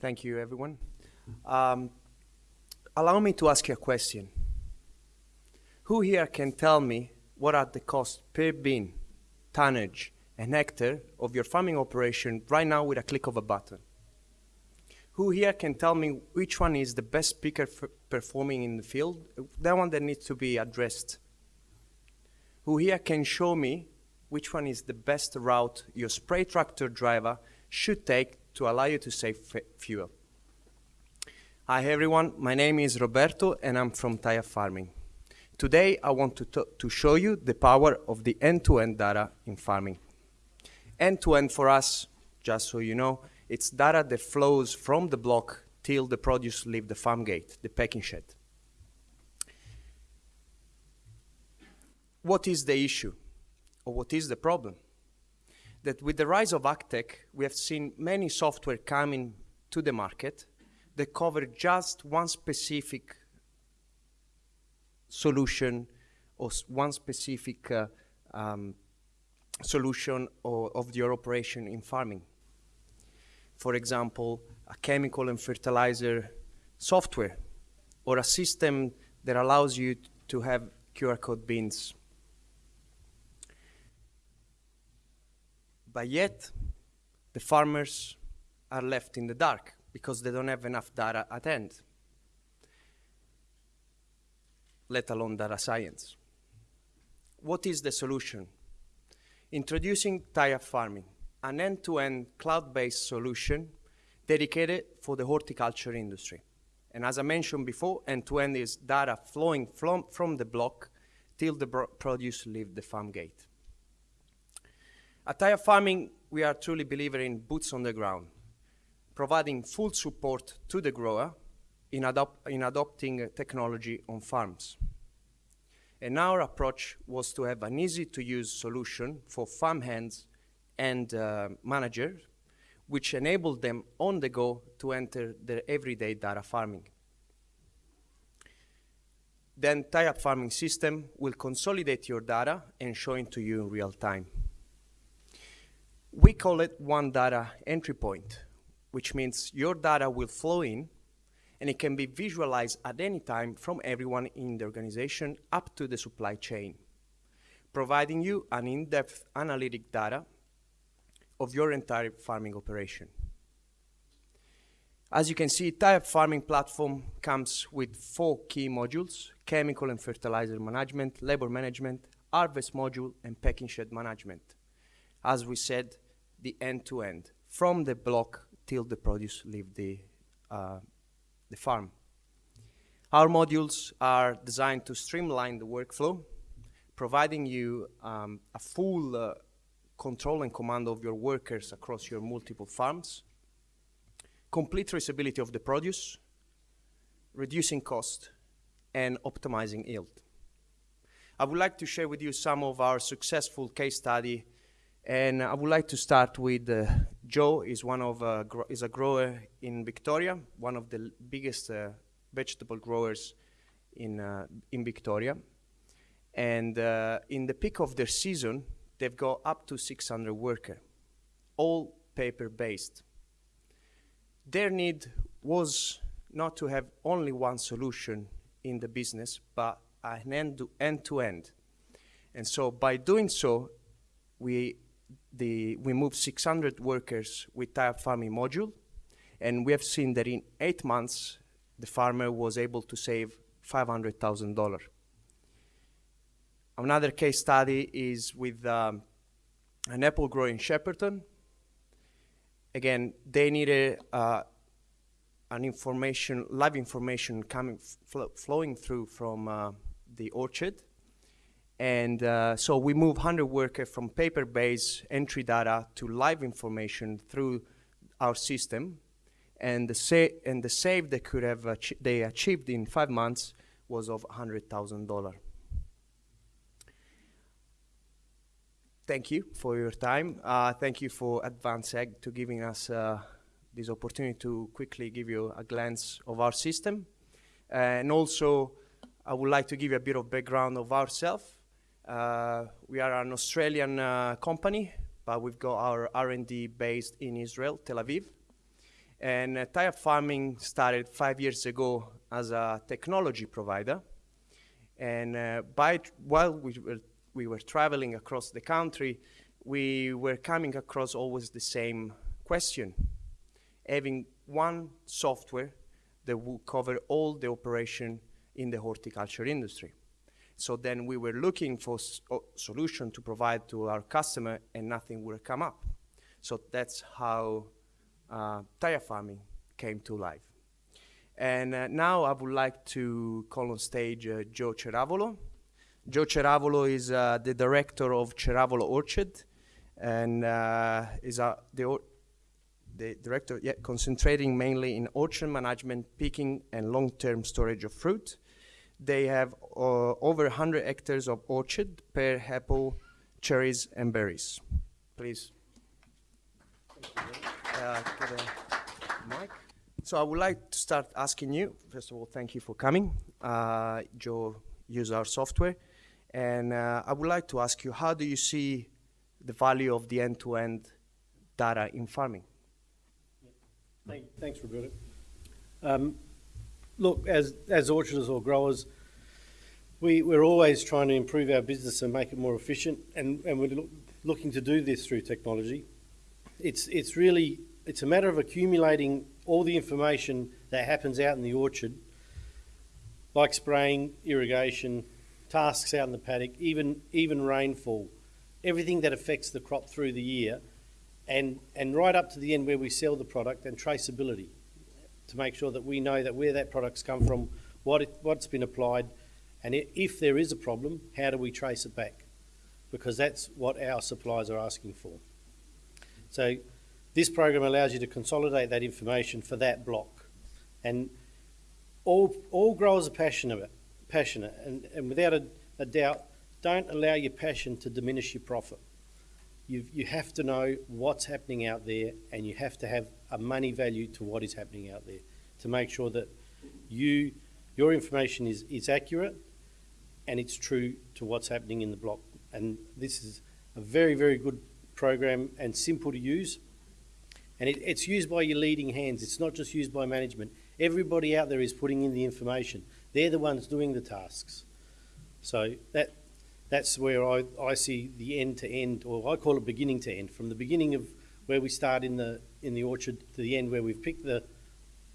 Thank you, everyone. Um, allow me to ask you a question. Who here can tell me what are the costs per bin, tonnage, and hectare of your farming operation right now with a click of a button? Who here can tell me which one is the best picker performing in the field? That one that needs to be addressed. Who here can show me which one is the best route your spray tractor driver should take to allow you to save fuel? Hi everyone, my name is Roberto and I'm from Taya Farming. Today I want to, to show you the power of the end-to-end -end data in farming. End-to-end -end for us, just so you know, it's data that flows from the block till the produce leave the farm gate, the packing shed. What is the issue? Or what is the problem? That with the rise of AgTech, we have seen many software coming to the market that cover just one specific solution or one specific uh, um, solution or, of your operation in farming for example, a chemical and fertilizer software or a system that allows you to have QR code bins. But yet, the farmers are left in the dark because they don't have enough data at hand, let alone data science. What is the solution? Introducing Taya farming an end-to-end cloud-based solution dedicated for the horticulture industry. And as I mentioned before, end-to-end -end is data flowing from, from the block till the produce leave the farm gate. At Taya Farming, we are truly believer in boots on the ground, providing full support to the grower in, adopt, in adopting technology on farms. And our approach was to have an easy-to-use solution for farm hands and uh, manager, which enabled them on the go to enter their everyday data farming. Then tie-up farming system will consolidate your data and show it to you in real time. We call it one data entry point, which means your data will flow in and it can be visualized at any time from everyone in the organization up to the supply chain, providing you an in-depth analytic data of your entire farming operation. As you can see, Taya Farming Platform comes with four key modules, chemical and fertilizer management, labor management, harvest module, and packing shed management. As we said, the end-to-end, -end, from the block till the produce leave the, uh, the farm. Our modules are designed to streamline the workflow, providing you um, a full uh, control and command of your workers across your multiple farms, complete traceability of the produce, reducing cost, and optimizing yield. I would like to share with you some of our successful case study, and I would like to start with uh, Joe. is one of uh, is a grower in Victoria, one of the biggest uh, vegetable growers in uh, in Victoria, and uh, in the peak of their season, they've got up to 600 workers, all paper-based. Their need was not to have only one solution in the business, but an end end-to-end. And so by doing so, we, the, we moved 600 workers with Taya Farming module, and we have seen that in eight months, the farmer was able to save $500,000. Another case study is with um, an apple grower in Shepparton. Again, they needed uh, an information, live information coming, fl flowing through from uh, the orchard. And uh, so we move 100 workers from paper-based entry data to live information through our system. And the, sa and the save they could have they achieved in five months was of $100,000. thank you for your time. Uh, thank you for AdvanceAg to giving us uh, this opportunity to quickly give you a glance of our system. and also, I would like to give you a bit of background of ourselves. Uh, we are an Australian uh, company, but we've got our R&D based in Israel, Tel Aviv. And uh, Taya Farming started five years ago as a technology provider. And uh, by while we were, we were traveling across the country, we were coming across always the same question. Having one software that would cover all the operation in the horticulture industry. So then we were looking for a solution to provide to our customer and nothing would come up. So that's how uh, Taya farming came to life. And uh, now I would like to call on stage uh, Joe Ceravolo. Joe Ceravolo is uh, the director of Ceravolo Orchard and uh, is uh, the, the director yeah, concentrating mainly in orchard management, picking and long-term storage of fruit. They have uh, over 100 hectares of orchard, pear, apple, cherries, and berries. Please. Uh, mic. So I would like to start asking you, first of all, thank you for coming. Uh, Joe use our software. And uh, I would like to ask you, how do you see the value of the end-to-end data in farming? Thank, thanks, Roberto. Um, look, as, as orcharders or growers, we, we're always trying to improve our business and make it more efficient, and, and we're look, looking to do this through technology. It's, it's really, it's a matter of accumulating all the information that happens out in the orchard, like spraying, irrigation, tasks out in the paddock, even, even rainfall, everything that affects the crop through the year, and, and right up to the end where we sell the product and traceability to make sure that we know that where that product's come from, what it, what's been applied, and if there is a problem, how do we trace it back? Because that's what our suppliers are asking for. So this program allows you to consolidate that information for that block. And all, all growers are passionate, passionate and, and without a, a doubt, don't allow your passion to diminish your profit. you you have to know what's happening out there and you have to have a money value to what is happening out there to make sure that you, your information is, is accurate and it's true to what's happening in the block. And this is a very, very good program and simple to use. And it, it's used by your leading hands. It's not just used by management. Everybody out there is putting in the information. They're the ones doing the tasks. So that that's where I, I see the end to end, or I call it beginning to end, from the beginning of where we start in the in the orchard to the end where we've picked the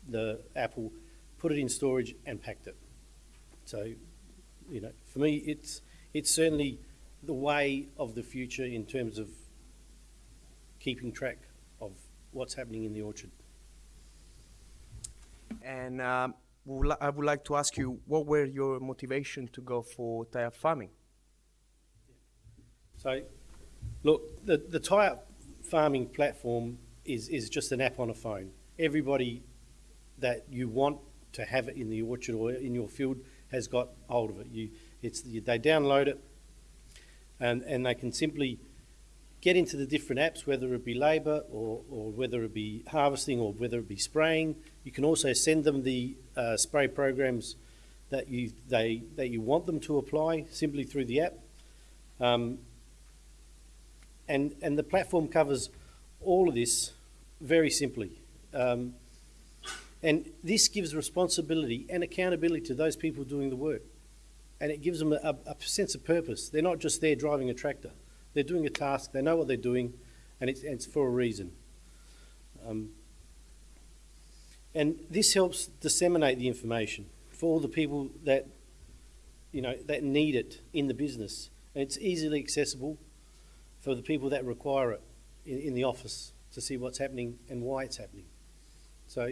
the apple, put it in storage and packed it. So you know, for me, it's it's certainly the way of the future in terms of keeping track of what's happening in the orchard. And um, I would like to ask you, what were your motivation to go for tie-up farming? So, look, the, the tie-up farming platform is, is just an app on a phone. Everybody that you want to have it in the orchard or in your field has got hold of it. You, it's, you, they download it and, and they can simply get into the different apps, whether it be labour or, or whether it be harvesting or whether it be spraying. You can also send them the uh, spray programs that you, they, that you want them to apply simply through the app. Um, and, and the platform covers all of this very simply. Um, and this gives responsibility and accountability to those people doing the work. And it gives them a, a, sense of purpose. They're not just there driving a tractor. They're doing a task, they know what they're doing, and it's, it's for a reason. Um, and this helps disseminate the information for all the people that, you know, that need it in the business. And it's easily accessible for the people that require it in, in the office to see what's happening and why it's happening. So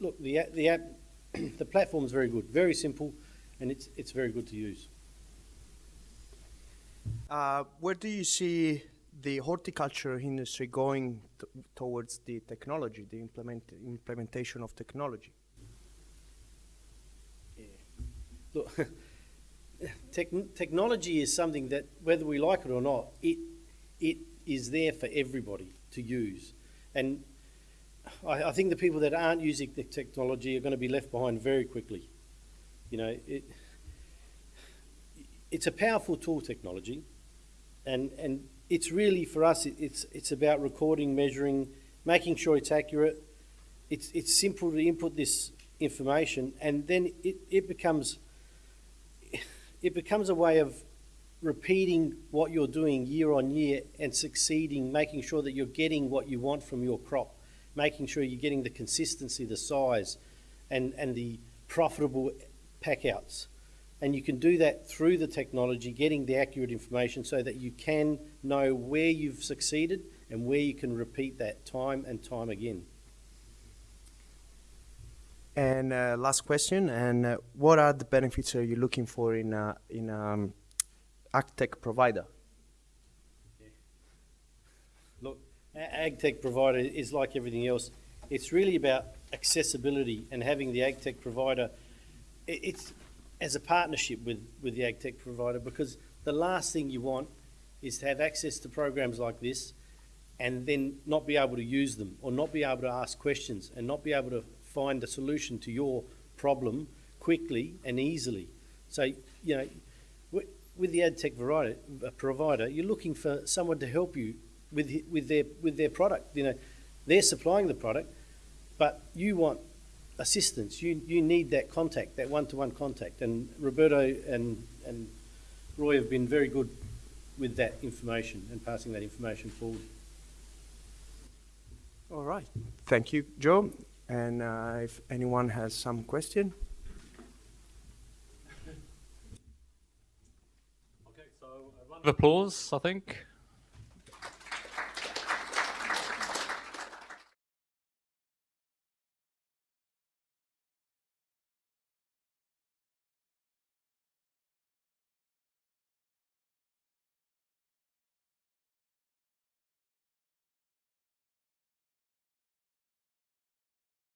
look, the, the app, the platform is very good, very simple, and it's, it's very good to use. Uh, where do you see the horticulture industry going towards the technology, the implement implementation of technology? Yeah. Look, technology is something that, whether we like it or not, it, it is there for everybody to use. And I, I, think the people that aren't using the technology are going to be left behind very quickly. You know, it, it's a powerful tool, technology, and and it's really for us. It, it's it's about recording, measuring, making sure it's accurate, it's, it's simple to input this information and then it, it becomes it becomes a way of repeating what you're doing year on year and succeeding, making sure that you're getting what you want from your crop, making sure you're getting the consistency, the size, and, and the profitable pack outs. And you can do that through the technology, getting the accurate information so that you can know where you've succeeded and where you can repeat that time and time again. And uh, last question, and uh, what are the benefits are you looking for in a, in um, AgTech provider? Look, AgTech provider is like everything else. It's really about accessibility and having the AgTech provider. It's as a partnership with, with the AgTech provider because the last thing you want is to have access to programs like this and then not be able to use them or not be able to ask questions and not be able to find a solution to your problem quickly and easily. So, you know, with the AgTech variety, uh, provider, you're looking for someone to help you with, with, their, with their product. You know, they're supplying the product, but you want assistance. You, you need that contact, that one-to-one contact. And Roberto and, and Roy have been very good with that information and passing that information forward. All right. Thank you, Joe. And uh, if anyone has some question, Okay, so a round of applause, I think.